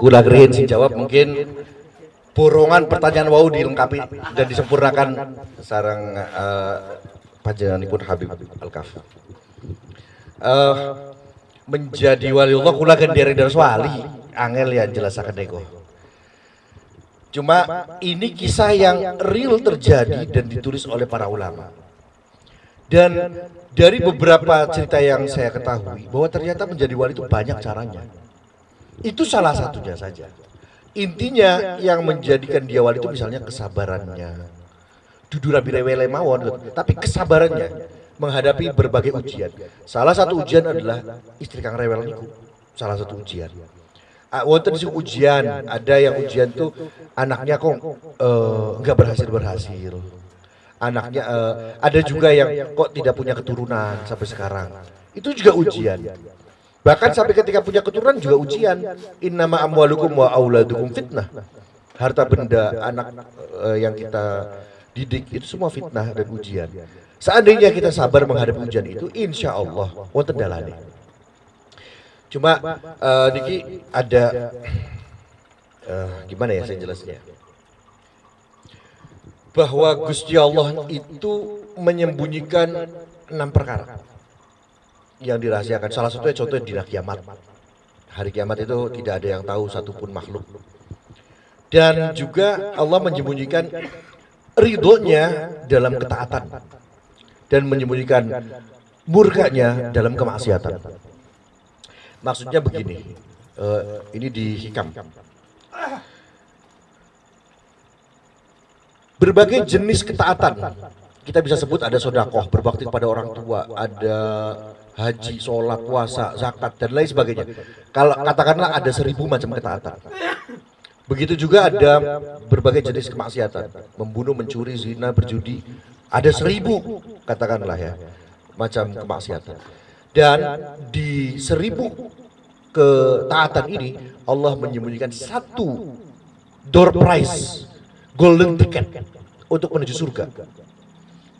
Kula gerin sing jawab mungkin borongan pertanyaan wau dilengkapi dan disempurnakan sarang uh, panjenenganipun Habib Al-Kaf. Uh, menjadi wali Allah kula gendere dari wali angel ya jelasaken nego. Cuma ini kisah yang real terjadi dan ditulis oleh para ulama. Dan dari beberapa cerita yang saya ketahui bahwa ternyata menjadi wali itu banyak caranya. Itu salah satunya saja. Intinya yang menjadikan dia wali itu misalnya kesabarannya. Dudu rabi rewele mawon, tapi kesabarannya menghadapi berbagai ujian. Salah satu ujian adalah istri Kang Rewel niku. Salah satu ujian. Uh, wonten sing ujian, ada yang ujian tuh anaknya kok enggak uh, berhasil berhasil. Anaknya uh, ada juga yang kok tidak punya keturunan sampai sekarang. Itu juga ujian. Bahkan sampai ketika punya keturunan juga ujian. Innama amwalukum wa auladukum fitnah. Harta benda anak uh, yang kita didik itu semua fitnah dan ujian. Seandainya kita sabar menghadapi ujian itu, insya Allah wonten dalane. Cuma uh, Niki ada uh, gimana ya saya jelasnya? Bahwa Gusti Allah itu menyembunyikan enam perkara yang dirahasiakan. Salah satunya contohnya di kiamat. Hari kiamat itu tidak ada yang tahu satupun makhluk. Dan juga Allah menyembunyikan ridhonya dalam ketaatan dan menyembunyikan murkanya dalam kemaksiatan. Maksudnya begini, uh, ini di hikam. Berbagai jenis ketaatan, kita bisa sebut ada sodakoh, berbakti kepada orang tua, ada haji, sholat, puasa, zakat, dan lain sebagainya. Kalau katakanlah ada seribu macam ketaatan. Begitu juga ada berbagai jenis kemaksiatan, membunuh, mencuri, zina, berjudi, ada seribu, katakanlah ya, macam kemaksiatan. Dan di seribu ketaatan ini, Allah menyembunyikan satu door prize, golden ticket untuk menuju surga.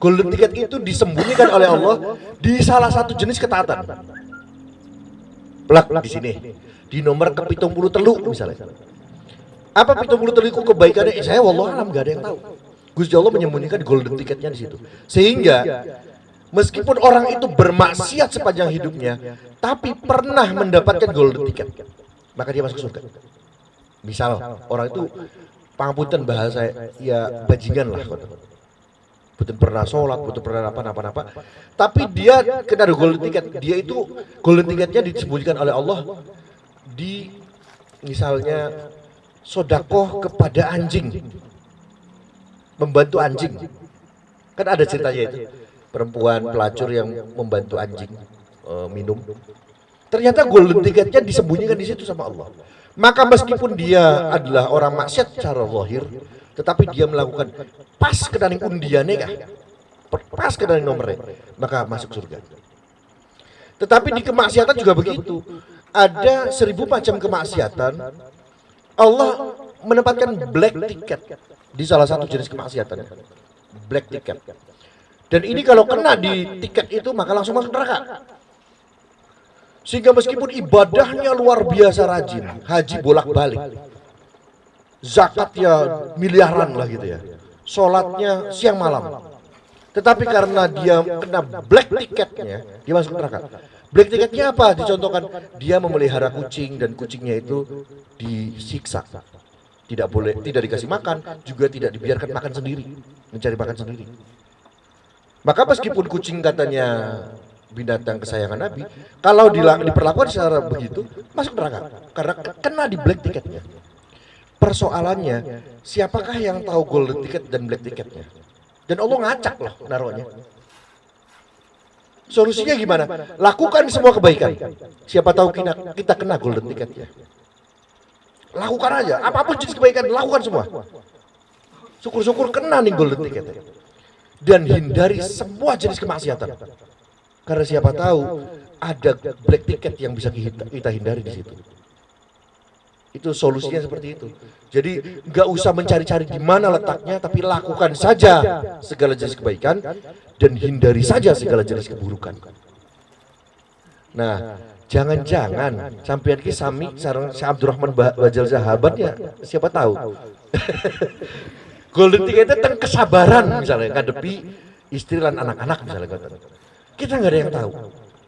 Golden ticket itu disembunyikan oleh Allah di salah satu jenis ketaatan. Plak di sini, di nomor kepitung puluh teluk misalnya. Apa puluh teluk kebaikannya? Eh, saya wallah alam gak ada yang tahu. Gusti Allah menyembunyikan golden ticketnya di situ. Sehingga meskipun orang itu bermaksiat sepanjang hidupnya, tapi pernah mendapatkan golden ticket, maka dia masuk surga. Misal orang itu pangapunten bahasa ya bajingan lah betul pernah sholat, betul pernah apa apa apa. Tapi dia kena golden ticket. Dia itu golden ticketnya disembunyikan oleh Allah di misalnya sodakoh kepada anjing membantu anjing. Kan ada ceritanya itu. Perempuan pelacur yang membantu anjing uh, minum. Ternyata golden ticketnya disembunyikan di situ sama Allah. Maka meskipun dia adalah orang maksiat secara lahir, tetapi dia melakukan pas ke dalam undiannya kah? Pas ke dalam nomornya, maka masuk surga. Tetapi di kemaksiatan juga begitu. Ada seribu macam kemaksiatan. Allah menempatkan black ticket di salah satu jenis kemaksiatan black ticket dan ini kalau kena di tiket itu maka langsung masuk neraka sehingga meskipun ibadahnya luar biasa rajin haji bolak-balik zakat ya miliaran lah gitu ya. Sholatnya siang malam. Tetapi karena dia kena black ticketnya dia masuk neraka. Black ticketnya apa? Dicontohkan dia memelihara kucing dan kucingnya itu disiksa. Tidak boleh tidak dikasih makan juga tidak dibiarkan makan sendiri mencari makan sendiri. Maka meskipun kucing katanya binatang kesayangan Nabi kalau diperlakukan secara begitu masuk neraka. Karena kena di black ticketnya persoalannya siapakah yang tahu golden ticket dan black ticketnya dan Allah ngacak loh naruhnya solusinya gimana lakukan semua kebaikan siapa tahu kita, kita kena golden ticketnya Lakukan aja, apa pun jenis kebaikan, lakukan semua. Syukur-syukur kena nih golden ticket. Dan hindari semua jenis kemaksiatan. Karena siapa tahu ada black ticket yang bisa kita hindari di situ. Itu solusinya seperti itu. Jadi nggak usah mencari-cari di mana letaknya, tapi lakukan saja segala jenis kebaikan dan hindari saja segala jenis keburukan. Nah, Jangan-jangan sampean ki sami sareng si Abdurrahman Bajal Zahaban ya siapa tahu. Golden ticket tentang kesabaran misalnya ngadepi istri dan anak-anak misalnya. Kita nggak ada yang tahu.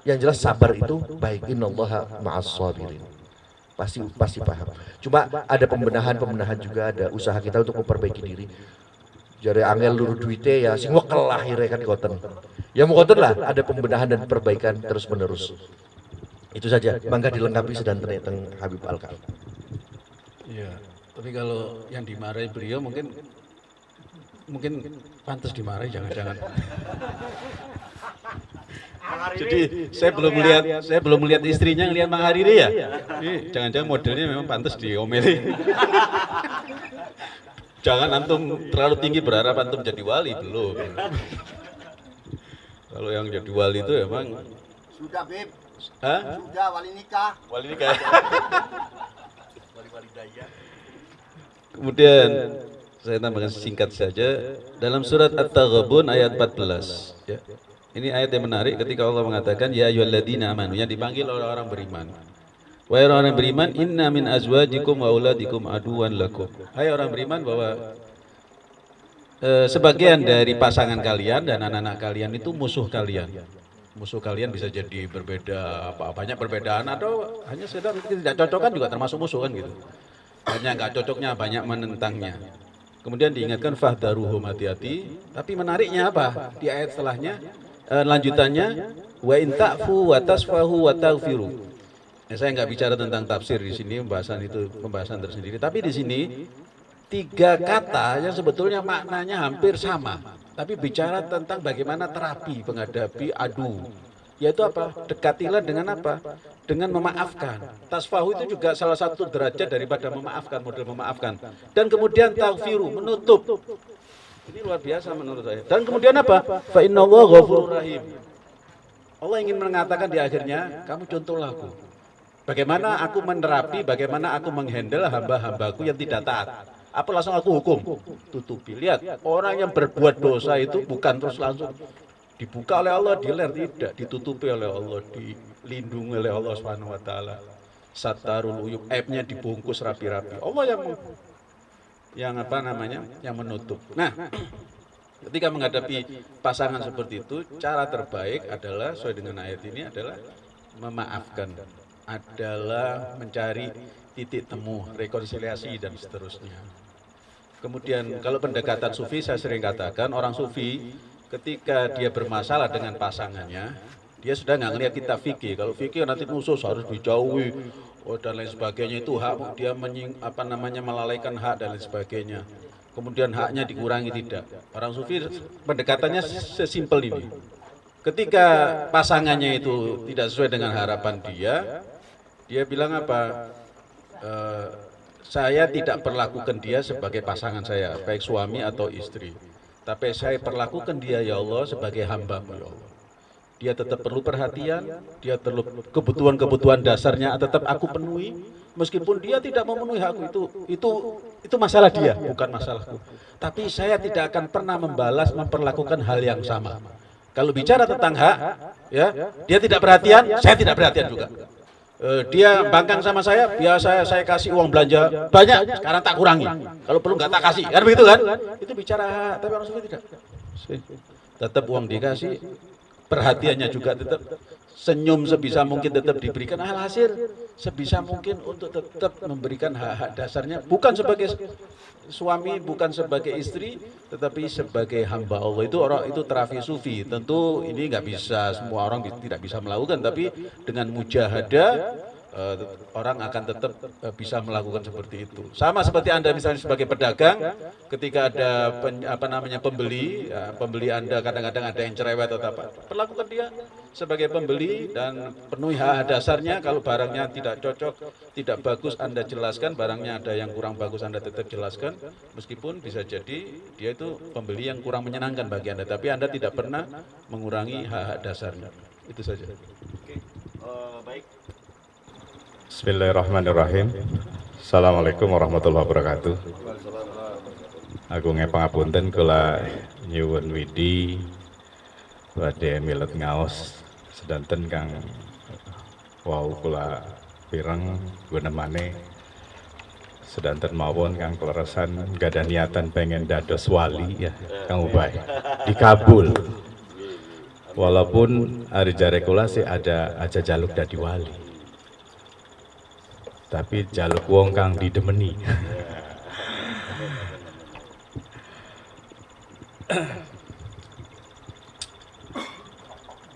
Yang jelas sabar itu baik innallaha ma'as sabirin. Pasti pasti paham. Cuma ada pembenahan-pembenahan juga ada usaha kita untuk memperbaiki diri. Jadi angel luru duite ya sing wekel akhirnya kan koten. Ya mau koten lah ada pembenahan dan perbaikan terus menerus. Itu saja, bangga dilengkapi sedang teng Habib Alka. Iya, tapi kalau yang dimarahi beliau mungkin mungkin pantas dimarahi jangan-jangan. Jadi saya belum melihat saya belum melihat istrinya ngelihat Mang Hariri ya. Jangan-jangan modelnya memang pantas diomeli. Jangan antum terlalu tinggi berharap antum jadi wali belum. Kalau yang jadi wali itu emang sudah beb Hah? Sudah wali nikah. Wali nikah. Kemudian saya tambahkan singkat saja dalam surat At-Taghabun ayat 14 ya. Ini ayat yang menarik ketika Allah mengatakan ya ayyuhalladzina amanu yang dipanggil oleh orang beriman. Wahai orang beriman, inna min azwajikum wa auladikum aduwan lakum. Hai orang beriman bahwa eh, sebagian dari pasangan kalian dan anak-anak kalian itu musuh kalian. Musuh kalian bisa jadi berbeda apa banyak perbedaan atau hanya sekedar tidak cocok kan juga termasuk musuh kan gitu. Hanya nggak cocoknya banyak menentangnya. Kemudian diingatkan fahdaruhum hati-hati. Tapi menariknya apa? Di ayat setelahnya eh, lanjutannya wa in ta'fu wa tasfahu wa taghfiru ya, saya nggak bicara tentang tafsir di sini pembahasan itu pembahasan tersendiri tapi di sini tiga kata yang sebetulnya maknanya hampir sama tapi bicara tentang bagaimana terapi menghadapi adu. Yaitu apa? Dekatilah dengan apa? Dengan memaafkan. Tasfahu itu juga salah satu derajat daripada memaafkan, model memaafkan. Dan kemudian taghfiru, menutup. Ini luar biasa menurut saya. Dan kemudian apa? Fa innallaha rahim. Allah ingin mengatakan di akhirnya, kamu contohlah aku. Bagaimana aku menerapi, bagaimana aku menghandle hamba-hambaku yang tidak taat apa langsung aku hukum tutupi lihat orang yang berbuat dosa itu bukan terus langsung dibuka oleh Allah diler tidak ditutupi oleh Allah dilindungi oleh Allah Subhanahu wa taala satarul uyub aibnya dibungkus rapi-rapi Allah yang yang apa namanya? Yang menutup. Nah ketika menghadapi pasangan seperti itu cara terbaik adalah sesuai dengan ayat ini adalah memaafkan. Adalah mencari titik temu rekonsiliasi dan seterusnya. Kemudian kalau pendekatan sufi saya sering katakan orang sufi ketika dia bermasalah dengan pasangannya, dia sudah nggak ngelihat kita fikih. Kalau fikih nanti musuh harus dijauhi oh, dan lain sebagainya itu hak dia menying, apa namanya melalaikan hak dan lain sebagainya. Kemudian haknya dikurangi tidak. Orang sufi pendekatannya sesimpel ini. Ketika pasangannya itu tidak sesuai dengan harapan dia, dia bilang apa? E, saya tidak perlakukan dia sebagai pasangan saya, baik suami atau istri. Tapi saya perlakukan dia ya Allah sebagai hamba ya Allah. Dia tetap perlu perhatian, dia perlu kebutuhan-kebutuhan dasarnya tetap aku penuhi. Meskipun dia tidak memenuhi hakku itu, itu itu masalah dia, bukan masalahku. Tapi saya tidak akan pernah membalas memperlakukan hal yang sama. Kalau bicara tentang hak, ya, dia tidak perhatian, saya tidak perhatian juga. Uh, dia bangkang sama saya, biasa saya kasih uang belanja banyak, sekarang tak kurangi. Kalau perlu nggak tak kasih, kan begitu kan? Itu bicara, tapi orang tidak. Tetap uang dikasih, perhatiannya juga tetap. Senyum sebisa mungkin tetap diberikan alhasil sebisa mungkin untuk tetap memberikan hak-hak dasarnya. Bukan sebagai suami bukan sebagai istri tetapi sebagai hamba Allah. Itu orang itu terapi sufi. Tentu ini nggak bisa semua orang tidak bisa melakukan. Tapi dengan mujahadah uh, orang akan tetap uh, bisa melakukan seperti itu. Sama seperti Anda misalnya sebagai pedagang, ketika ada pen, apa namanya pembeli, ya, pembeli Anda kadang-kadang ada yang cerewet atau apa, perlakukan dia sebagai pembeli dan penuhi hak dasarnya kalau barangnya tidak cocok, tidak bagus Anda jelaskan, barangnya ada yang kurang bagus Anda tetap jelaskan, meskipun bisa jadi dia itu pembeli yang kurang menyenangkan bagi Anda, tapi Anda tidak pernah mengurangi hak-hak dasarnya. Itu saja. Oke. Uh, baik. Bismillahirrahmanirrahim. Assalamualaikum warahmatullahi wabarakatuh. Aku ngepangapunten kula nyuwun widi badhe milet ngaos sedanten kang Wow, kula pireng gunemane sedanten mawon kang kleresan gak ada niatan pengen dados wali ya Kang Ubay dikabul walaupun hari jare kula sih ada aja jaluk dadi wali tapi jaluk wong kang didemeni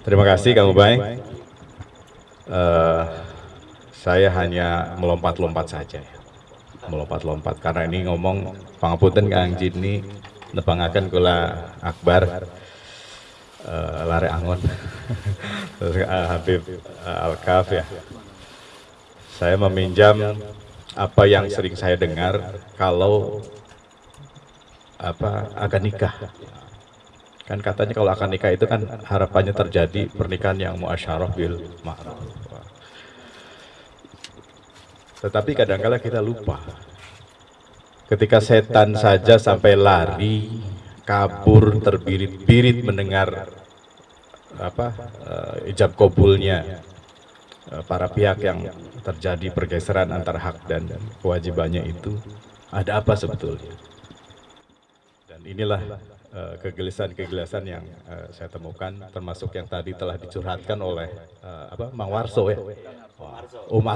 Terima kasih Kang Ubay. Eh, saya hanya melompat-lompat saja ya. Melompat-lompat karena ini ngomong pangapunten Kang Jini nepangaken kula Akbar eh, lare angon eh, Habib eh, Al-Kaf ya. Saya meminjam apa yang sering saya dengar kalau apa akan nikah. Kan katanya kalau akan nikah itu kan harapannya terjadi pernikahan yang muasyarah bil ma'ruf. Tetapi kadangkala kita lupa. Ketika setan saja sampai lari, kabur, terbirit-birit mendengar apa eh, ijab kabulnya eh, para pihak yang terjadi pergeseran antara hak dan kewajibannya itu ada apa sebetulnya? Dan inilah eh, kegelisahan-kegelisahan yang eh, saya temukan, termasuk yang tadi telah dicurhatkan oleh eh, apa Mang Warso ya, Om.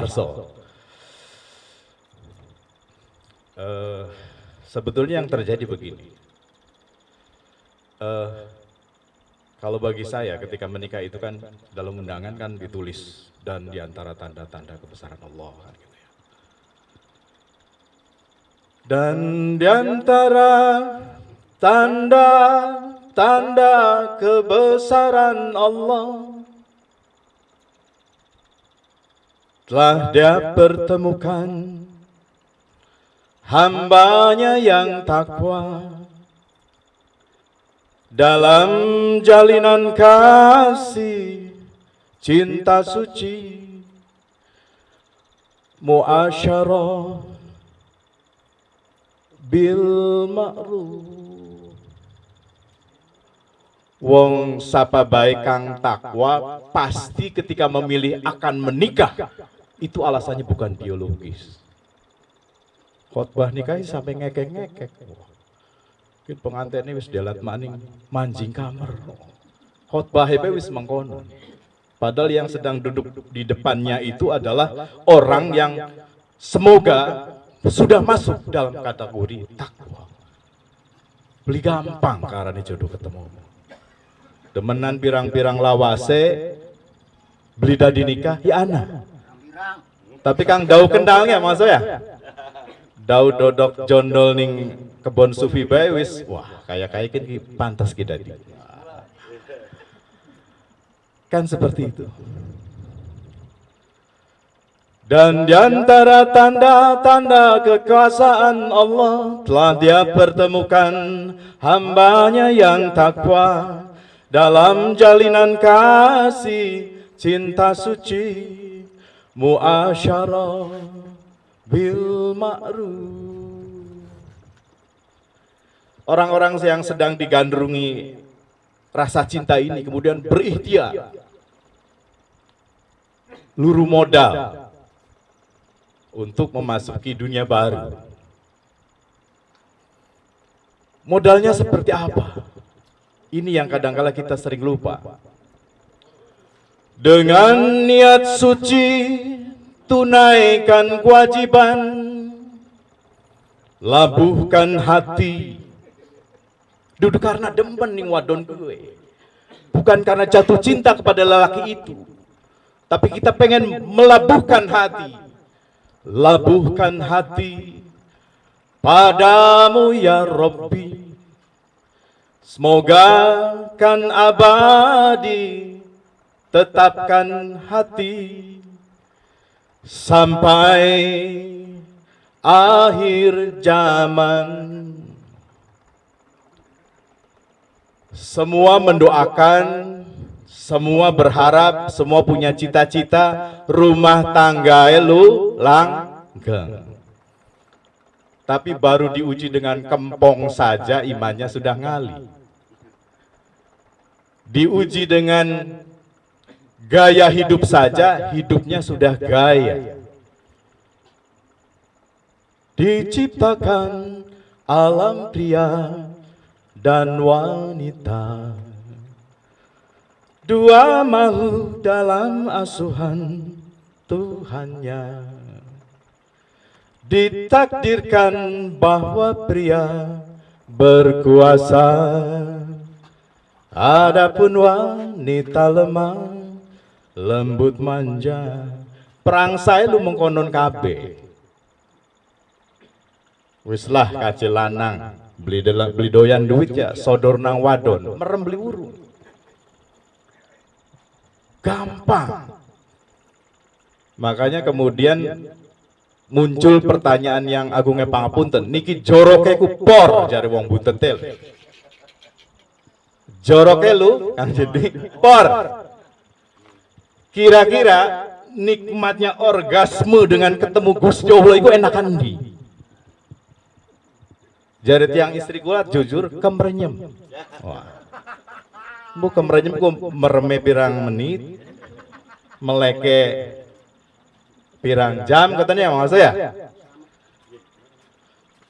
Eh, sebetulnya yang terjadi begini. Eh, kalau bagi saya ketika menikah itu kan dalam undangan kan ditulis dan di antara tanda-tanda kebesaran Allah kan gitu ya. Dan di antara tanda-tanda kebesaran Allah telah dia pertemukan hambanya yang takwa dalam jalinan kasih cinta suci muasyarah bil ma'ruf Wong sapa baik kang takwa pasti ketika memilih akan menikah itu alasannya bukan biologis. Khotbah nikah sampai ngekek-ngekek. Mungkin pengantinnya wis delat maning manjing kamar. Khotbah wis mengkono. Padahal yang sedang duduk di depannya itu adalah orang yang semoga sudah masuk dalam kategori takwa. Beli gampang karena jodoh ketemu. Demenan pirang-pirang lawase, beli dadi nikah, ya ana. Tapi kang dau kendangnya maksud ya? Dau dodok jondol ning kebon sufi bae wis wah kayak kayak ki pantas kita di. Kan seperti itu. Dan di antara tanda-tanda kekuasaan Allah telah dia pertemukan hambanya yang takwa dalam jalinan kasih cinta suci muasyarah bil orang-orang yang sedang digandrungi rasa cinta ini kemudian berikhtiar. Luru modal untuk memasuki dunia baru. Modalnya seperti apa? Ini yang kadangkala kita sering lupa. Dengan niat suci, tunaikan kewajiban, labuhkan hati. Duduk karena demen ning wadon gue. Bukan karena jatuh cinta kepada lelaki itu. Tapi kita pengen melabuhkan hati. Labuhkan hati padamu ya Rabbi. Semoga kan abadi tetapkan hati sampai akhir zaman. Semua mendoakan, semua berharap, semua punya cita-cita rumah tangga lu langgeng. Tapi baru diuji dengan kempong saja imannya sudah ngali diuji dengan Gaya hidup saja hidupnya sudah gaya. Diciptakan alam pria dan wanita. Dua makhluk dalam asuhan Tuhannya. Ditakdirkan bahwa pria berkuasa Adapun wanita lemah lembut manja. Perang saya lu mengkonon kabe wis lah kace lanang. Beli dela- beli doyan duit ya sodor nang wadon. Merem beli urung. Gampang. Makanya kemudian muncul pertanyaan yang agungnya pangapunten. Niki joroke ku por jari wong buntetel joroke lu kang jadi por kira-kira nikmatnya orgasme dengan ketemu Gus Jowo itu enakan di? Jari tiang istri kula jujur kemrenyem. Wah. Bu kemrenyem ku mereme pirang menit meleke pirang jam katanya maksud saya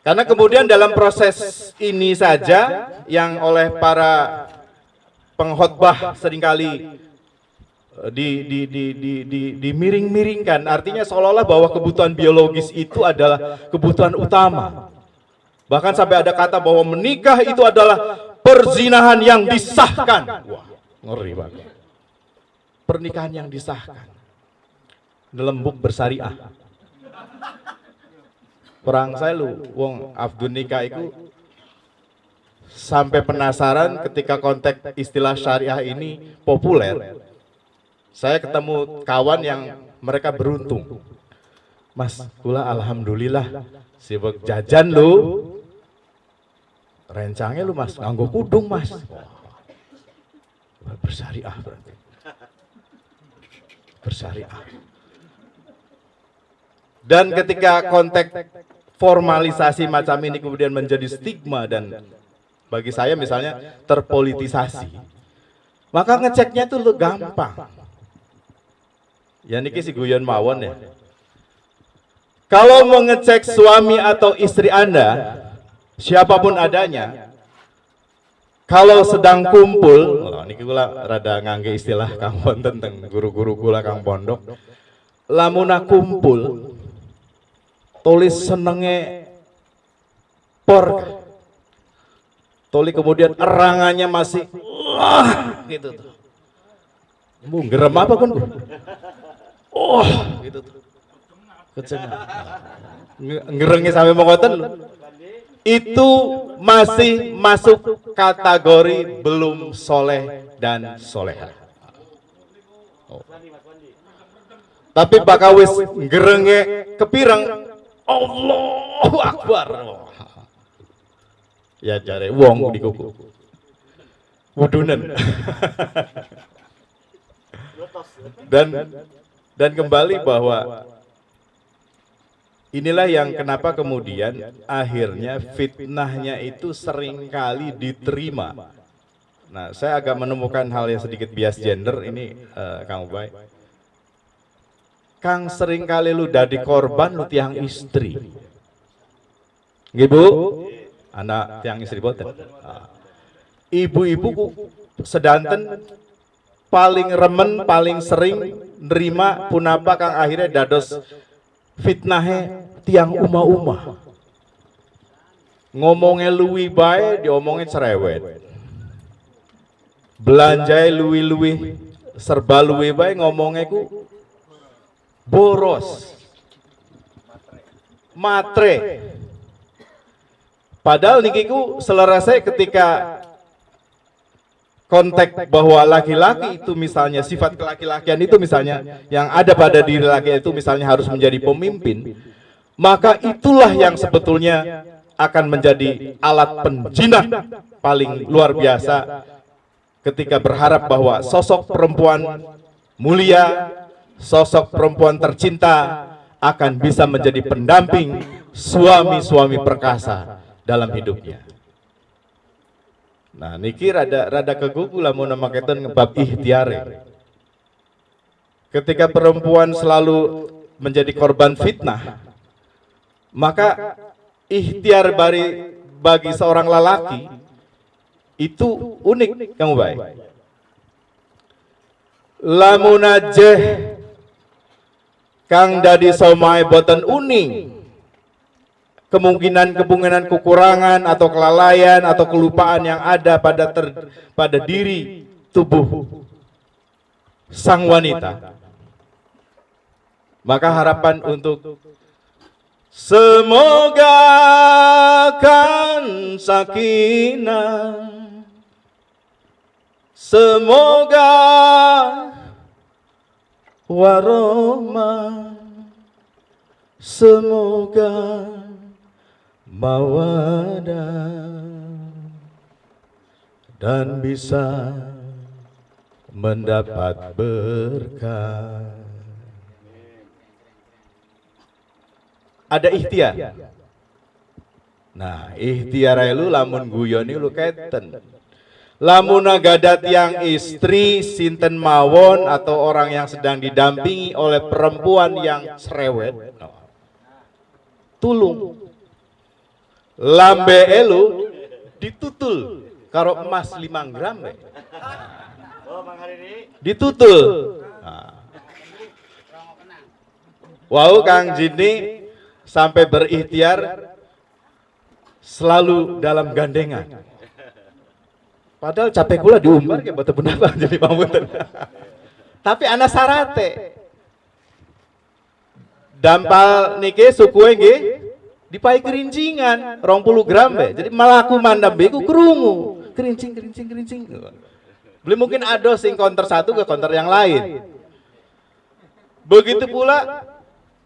karena kemudian dalam proses ini saja yang oleh para pengkhotbah sering kali di di di di di dimiring-miringkan. Artinya seolah-olah bahwa kebutuhan biologis itu adalah kebutuhan utama. Bahkan sampai ada kata bahwa menikah itu adalah perzinahan yang disahkan. Wah ngeri banget. Pernikahan yang disahkan. Nelembuk bersyariah perang saya lu wong Abdul nikah itu sampai penasaran ketika konteks istilah syariah ini populer saya ketemu kawan yang mereka beruntung. Mas kula alhamdulillah. Sibuk jajan lu. Rencangnya lu mas nganggo kudung mas. Wah, bersyariah berarti. Bersyariah dan ketika konteks formalisasi macam ini kemudian menjadi stigma dan bagi saya misalnya terpolitisasi, maka ngeceknya itu lu gampang. Ya niki si guyon mawon ya. Kalau mau ngecek suami atau istri Anda, siapa pun adanya, kalau sedang kumpul, oh, niki kula rada ngangge istilah Kang Wonten teng guru-guru kula Kang Pondok, lamuna kumpul, tulis senenge por Toli kemudian erangannya masih wah gitu tuh. Bu, gerem apa kan? Oh, gitu tuh. Ngerengnya sampai mengoten lu. Itu masih masuk kategori belum soleh dan soleha. Oh. Tapi bakal wis ngerenge kepireng Allahu Akbar. Ya jare wong di kuku. Wudunen. dan dan kembali bahwa inilah yang kenapa kemudian akhirnya fitnahnya itu sering kali diterima. Nah, saya agak menemukan hal yang sedikit bias gender ini eh, Kang Ubay. Kang sering kali lu dadi korban lu tiang istri. Nggih, Bu? Anak tiang istri boten. Ah. Ibu-ibu sedanten paling remen, paling sering nerima punapa kang akhirnya dados fitnahe tiang uma-uma. Ngomongnya luwi bae, diomongin cerewet. Belanjai luwi-luwi, serba luwi bae ngomongnya ku boros. Matre. Padahal nikiku selerasai ketika konteks bahwa laki-laki itu misalnya sifat kelaki-lakian itu misalnya yang ada pada diri laki itu misalnya harus menjadi pemimpin, maka itulah yang sebetulnya akan menjadi alat penjinak paling luar biasa ketika berharap bahwa sosok perempuan mulia, sosok perempuan tercinta akan bisa menjadi pendamping suami-suami perkasa dalam hidupnya. Nah, niki rada rada kegugu nama keton ngebab ikhtiare. ketika perempuan selalu menjadi korban fitnah, maka ikhtiar bari bagi seorang lelaki itu unik kamu baik. Lamun ajeh kang dadi somai boten uning kemungkinan-kemungkinan kekurangan atau kelalaian atau kelupaan yang ada pada ter, pada diri tubuh sang wanita. Maka harapan untuk semoga kan sakinah semoga warahmah semoga mawadah dan bisa mendapat berkah. Ada ikhtiar. Nah, ikhtiar lu lamun guyoni lu keten. Lamun gadat yang istri sinten mawon atau orang yang sedang didampingi oleh perempuan yang cerewet. Tulung. Lambe elu ditutul karo emas 5 gram. Be. Ditutul. Nah. Wow Kang Jini sampai berikhtiar selalu dalam gandengan. Padahal capek kula diumbar ke batu penapa jadi pamunten. Tapi anak sarate. Dampal niki suku nggih dipai kerincingan 20 gram be. Jadi malah aku mandam be ku krungu. Kerincing kerincing kerincing. Beli mungkin ada sing counter satu ke counter yang lain. Begitu pula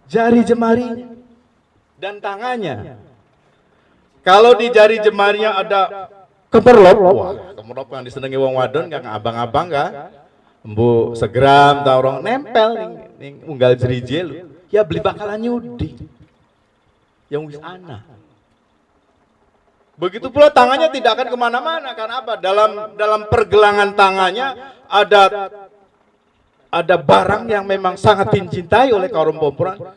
jari jemarinya dan tangannya. Kalau di jari jemarinya ada kemerlop, wah kemerlop yang disenangi wong wadon kang abang-abang kan. Embu segram tau orang nempel ning, unggal jerije lu. Ya beli bakalan nyudi. Yang wis ana. Begitu pula tangannya tidak akan ke mana-mana karena apa? Dalam dalam pergelangan tangannya ada ada barang yang memang sangat dicintai oleh kaum perempuan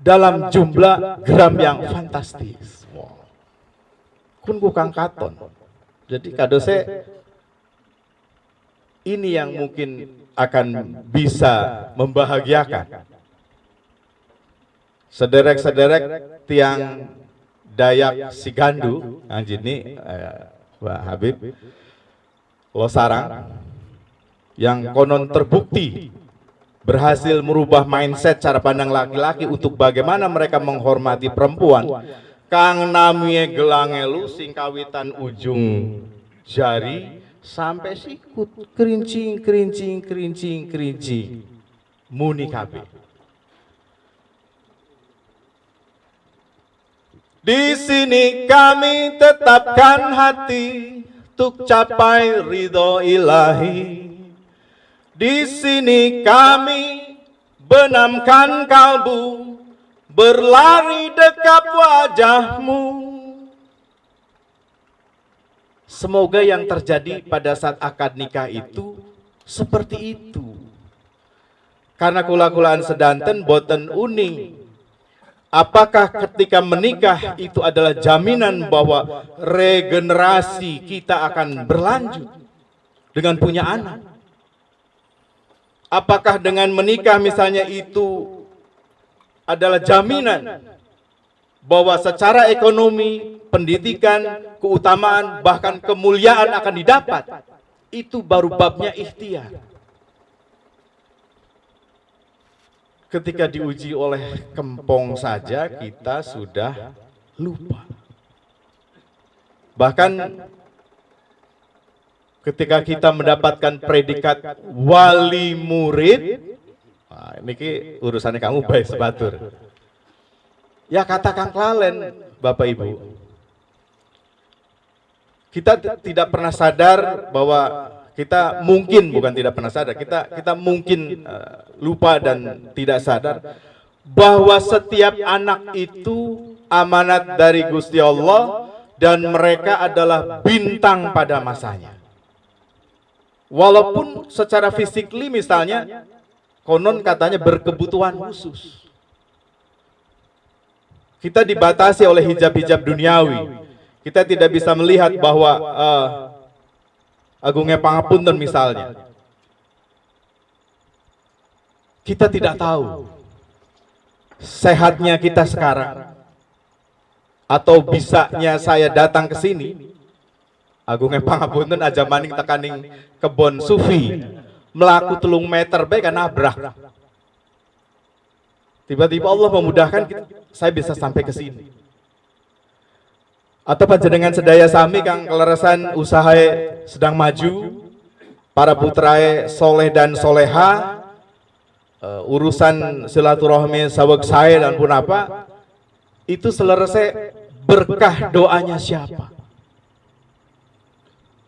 dalam jumlah gram yang fantastis. Kun kang katon. Jadi kado saya ini yang mungkin akan bisa membahagiakan. Sederek-sederek tiang Dayak Sigandu, Anjini, eh, Pak Habib, Losarang, yang konon terbukti berhasil merubah mindset cara pandang laki-laki untuk bagaimana mereka menghormati perempuan. Kang namie gelange lu singkawitan ujung jari sampai sikut kerincing kerincing kerincing kerincing. Muni kabeh. Di sini kami tetapkan hati untuk capai ridho ilahi. Di sini kami benamkan kalbu berlari dekat wajahmu. Semoga yang terjadi pada saat akad nikah itu seperti itu. Karena kula-kulaan sedanten boten uning Apakah ketika menikah itu adalah jaminan bahwa regenerasi kita akan berlanjut dengan punya anak? Apakah dengan menikah misalnya itu adalah jaminan bahwa secara ekonomi, pendidikan, keutamaan, bahkan kemuliaan akan didapat? Itu baru babnya ikhtiar. Ketika diuji oleh kempong saja kita sudah lupa. Bahkan ketika kita mendapatkan predikat wali murid, nah, ini urusannya kamu baik sebatur. Ya katakan klalen Bapak Ibu. Kita tidak pernah sadar bahwa kita mungkin bukan tidak pernah sadar, kita kita mungkin uh, lupa dan tidak sadar bahwa setiap anak itu amanat dari Gusti Allah dan mereka adalah bintang pada masanya. Walaupun secara fisikly misalnya konon katanya berkebutuhan khusus. Kita dibatasi oleh hijab-hijab duniawi. Kita tidak bisa melihat bahwa uh, agungnya pangapunten misalnya. Kita tidak tahu sehatnya kita sekarang atau bisanya saya datang ke sini. Agungnya pangapunten aja maning tekaning kebon sufi melaku telung meter baik nabrak tiba-tiba Allah memudahkan kita, saya bisa sampai ke sini atau panjenengan sedaya sami kang keleresan usaha sedang maju para putrae soleh dan soleha uh, urusan silaturahmi saweg saya dan pun apa itu selesai berkah doanya siapa?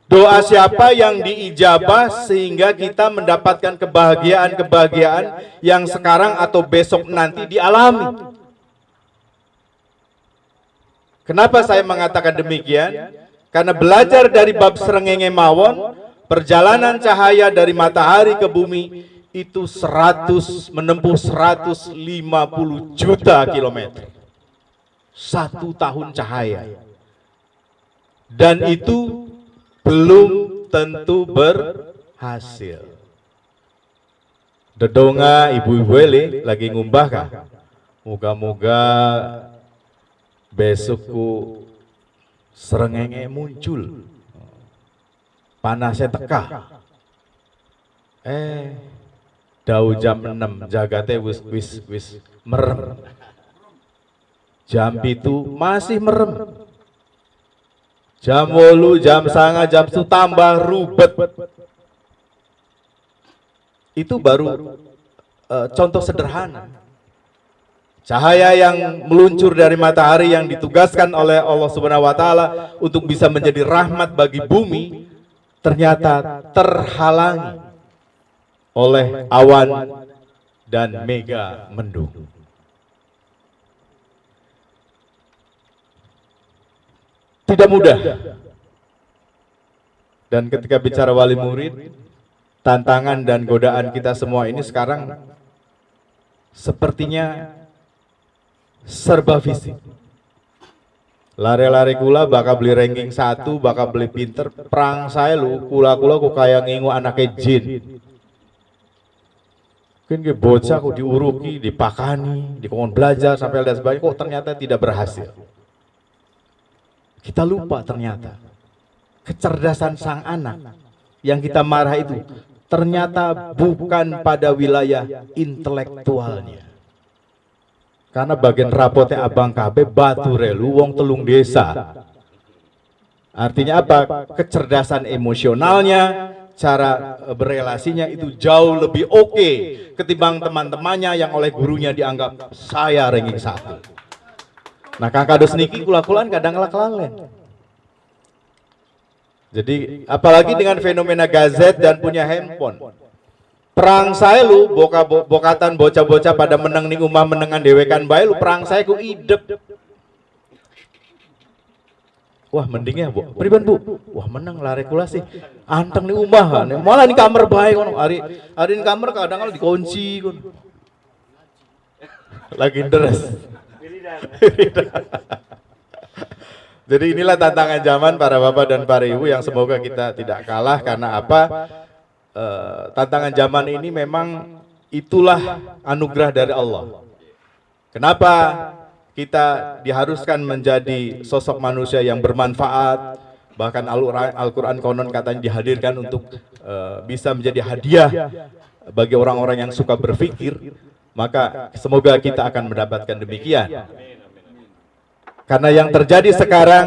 Doa siapa yang diijabah sehingga kita mendapatkan kebahagiaan-kebahagiaan yang sekarang atau besok nanti dialami. Kenapa saya mengatakan demikian? Karena belajar dari bab serengenge mawon, perjalanan cahaya dari matahari ke bumi itu 100 menempuh 150 juta kilometer. Satu tahun cahaya. Dan itu belum tentu berhasil. Dedonga ibu-ibu lagi ngumbah kah? Moga-moga besokku serengenge muncul. Panasnya teka. Eh, dau jam 6 jagate wis wis wis merem. Jam itu masih merem. Jam wolu, jam sanga, jam itu tambah rubet. Itu baru uh, contoh sederhana. Cahaya yang meluncur dari matahari yang ditugaskan oleh Allah Subhanahu wa taala untuk bisa menjadi rahmat bagi bumi ternyata terhalangi oleh awan dan mega mendung. Tidak mudah. Dan ketika bicara wali murid, tantangan dan godaan kita semua ini sekarang sepertinya serba fisik. Lari-lari kula bakal beli ranking satu, bakal beli pinter. Perang saya lu, kula-kula kok kayak ngingu anaknya jin. Mungkin ke bocah kok diuruki, dipakani, dikongkon belajar sampai dan sebagainya, kok ternyata tidak berhasil. Kita lupa ternyata kecerdasan sang anak yang kita marah itu ternyata bukan pada wilayah intelektualnya. Karena bagian rapotnya abang KB batu relu wong telung desa. Artinya apa? Kecerdasan emosionalnya, cara e, berelasinya itu jauh lebih oke okay ketimbang teman-temannya yang oleh gurunya dianggap saya ranking satu. Nah kakak dos niki kula-kulan kadang. Jadi apalagi dengan fenomena gazet dan punya handphone. Perang saya lu boka bo, bokatan bocah-bocah pada menang ning umah menengan dewekan bae lu perang saya ku idep. Wah mendingnya bu, priban bu, wah menang lari kula sih, anteng nih umah kan, malah di kamar baik kono, hari hari di kamar kadang kadang dikunci kon, lagi deres. Jadi inilah tantangan zaman para bapak dan para ibu yang semoga kita tidak kalah karena apa? E, tantangan zaman ini memang itulah anugerah dari Allah. Kenapa kita diharuskan menjadi sosok manusia yang bermanfaat? Bahkan Al-Quran konon katanya dihadirkan untuk e, bisa menjadi hadiah bagi orang-orang yang suka berpikir. Maka semoga kita akan mendapatkan demikian. Karena yang terjadi sekarang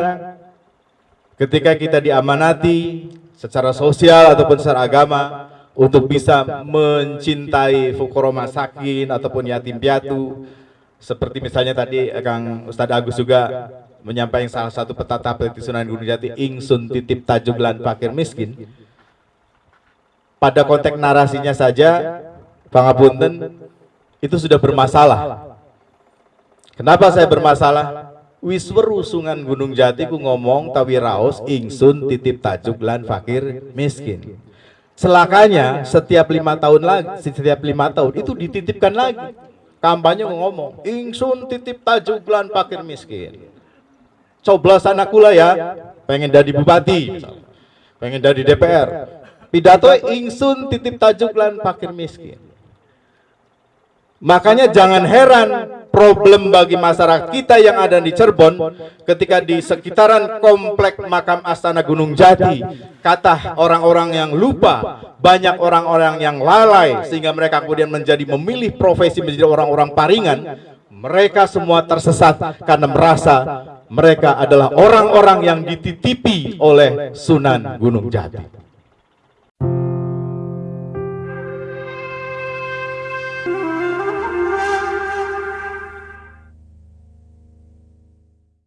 ketika kita diamanati secara sosial ataupun secara agama untuk bisa mencintai fukoro masakin ataupun yatim piatu. Seperti misalnya tadi Kang Ustadz Agus juga menyampaikan salah satu petata peliti Sunan Gunung Jati ingsun titip tajuglan fakir miskin. Pada konteks narasinya saja Pangapunten itu sudah bermasalah. Kenapa saya bermasalah wis weru sungan Gunung Jati ku ngomong tawi raos ingsun titip tajuk lan fakir miskin Celakanya setiap lima tahun lagi, setiap lima tahun itu dititipkan lagi. Kampanye ngomong, ingsun titip tajuklan pakir miskin. Coblos anakku lah ya, pengen jadi bupati, pengen jadi DPR. Pidato ingsun titip tajuklan pakir miskin. Makanya jangan heran problem bagi masyarakat kita yang ada di Cirebon ketika di sekitaran komplek makam Astana Gunung Jati. Kata orang-orang yang lupa banyak orang-orang yang lalai sehingga mereka kemudian menjadi memilih profesi menjadi orang-orang paringan. Mereka semua tersesat karena merasa mereka adalah orang-orang yang dititipi oleh Sunan Gunung Jati